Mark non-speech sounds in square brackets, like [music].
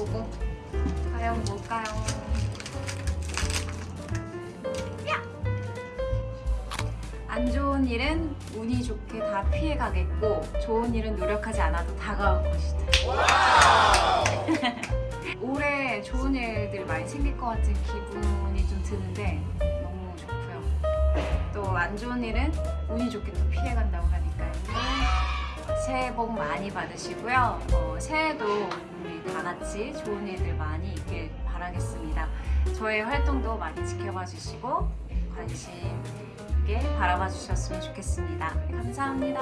요거 과연 뭘까요? 야! 안 좋은 일은 운이 좋게 다 피해가겠고 좋은 일은 노력하지 않아도 다가올 것이다. [laughs] 올해 좋은 일들 많이 생길 것 같은 기분이 좀 드는데 너무 좋고요. 또 안 좋은 일은 운이 좋게 또 피해간다고 하니까요. 새해 복 많이 받으시고요. 어, 새해도 다 같이 좋은 일들 많이 있길 바라겠습니다. 저의 활동도 많이 지켜봐 주시고 관심 있게 바라봐 주셨으면 좋겠습니다. 감사합니다.